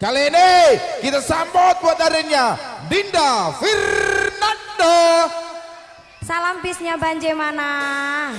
Kali ini kita sambut buat darinya Dinda Fernando. Salam bisnya Banjemana.